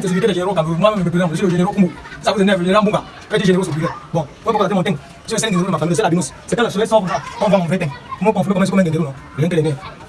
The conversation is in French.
certificat de généraux quand moi-même me je suis le général Ça vous énerve, le général Mbouga, fait du généraux. Bon, moi, mon teint Je suis de ma famille, c'est la binous. C'est quand le soleil sort, on va en vrai. Comment on fait comme un généraux, Rien que les nerfs.